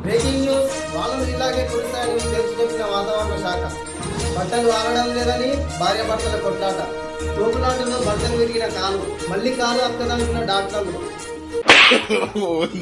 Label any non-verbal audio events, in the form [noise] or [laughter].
Breaking news. వాళ్ళు ఇలాగే కురుస్తాయని తెలిసి చెప్పిన వాతావరణ శాఖ. బట్టలు ఆరడం లేదని భార్య భర్తల కొట్లాట. తోపులాటలో బట్టలు విరిగిన కాలు. మళ్ళీ కాలు అక్కదనుకున్న డాక్టర్లు. [laughs]